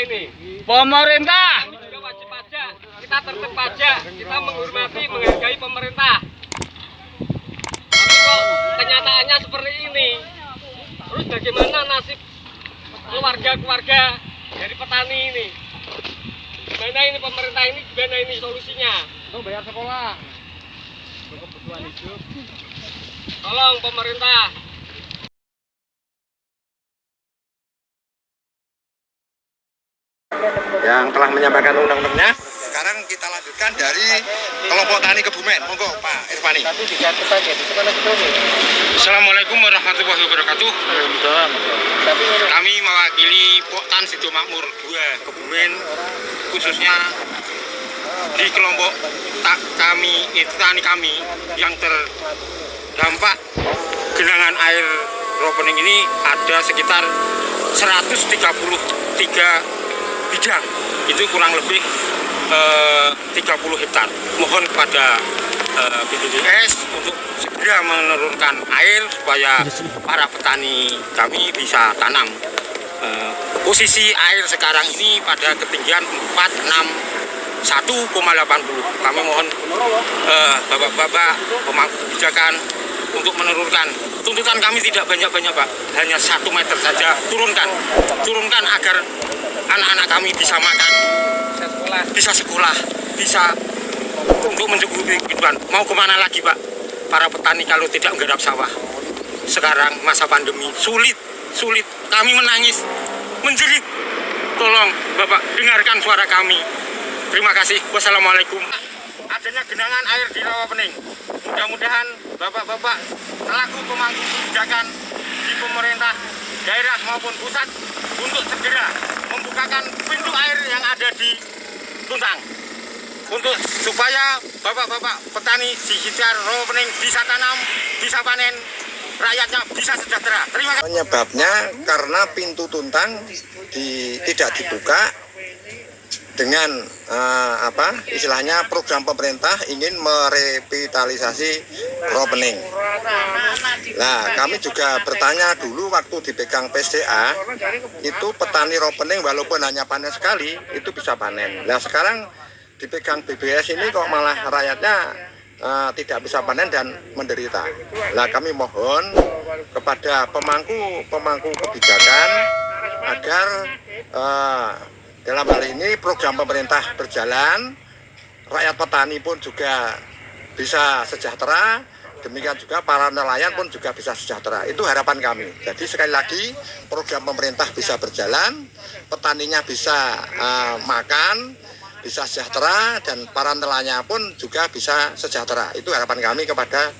ini. Pemerintah. Juga wajib pajak. Kita tertib pajak. Kita menghormati, menghargai pemerintah. Tapi kok kenyataannya seperti ini. Terus bagaimana nasib keluarga-keluarga dari petani ini? Gimana ini pemerintah ini? Gimana ini solusinya? Itu bayar sekolah. Tolong pemerintah. Yang telah menyampaikan undang-undangnya. Sekarang kita lanjutkan dari kelompok tani Kebumen. Monggo Pak Irfani. Assalamualaikum warahmatullahi wabarakatuh. Kami mewakili Poktan Sido Makmur 2 Kebumen khususnya di kelompok tak kami itu tani kami yang terdampak genangan air ropening ini ada sekitar 133 bidang itu kurang lebih eh, 30 hektar. Mohon kepada eh, BPDS untuk segera menurunkan air supaya para petani kami bisa tanam. Eh, posisi air sekarang ini pada ketinggian 461,80 kami mohon eh, bapak-bapak pemangku kebijakan untuk menurunkan. Tuntutan kami tidak banyak-banyak pak. Hanya satu meter saja. Turunkan. Turunkan agar anak-anak kami bisa makan bisa sekolah. bisa untuk mencukupi kehidupan mau ke mana lagi pak? Para petani kalau tidak menggarap sawah. Sekarang masa pandemi sulit sulit. Kami menangis menjerit. Tolong bapak dengarkan suara kami. Terima kasih. Wassalamualaikum. Adanya genangan air di Rawapening mudah-mudahan bapak-bapak selaku pemangku kebijakan di pemerintah daerah maupun pusat untuk segera membukakan pintu air yang ada di Tuntang untuk supaya bapak-bapak petani di sekitar Rawapening bisa tanam, bisa panen, rakyatnya bisa sejahtera. Terima kasih. Penyebabnya karena pintu tuntang di, tidak dibuka dengan eh, apa istilahnya program pemerintah ingin merevitalisasi Ropening. Nah, kami juga bertanya dulu waktu dipegang PSDA itu petani Ropening walaupun hanya panen sekali itu bisa panen. Nah, sekarang dipegang BBS ini kok malah rakyatnya eh, tidak bisa panen dan menderita. Nah, kami mohon kepada pemangku pemangku kebijakan agar eh, dalam hal ini program pemerintah berjalan, rakyat petani pun juga bisa sejahtera, demikian juga para nelayan pun juga bisa sejahtera. Itu harapan kami. Jadi sekali lagi program pemerintah bisa berjalan, petaninya bisa eh, makan, bisa sejahtera dan para nelayan pun juga bisa sejahtera. Itu harapan kami kepada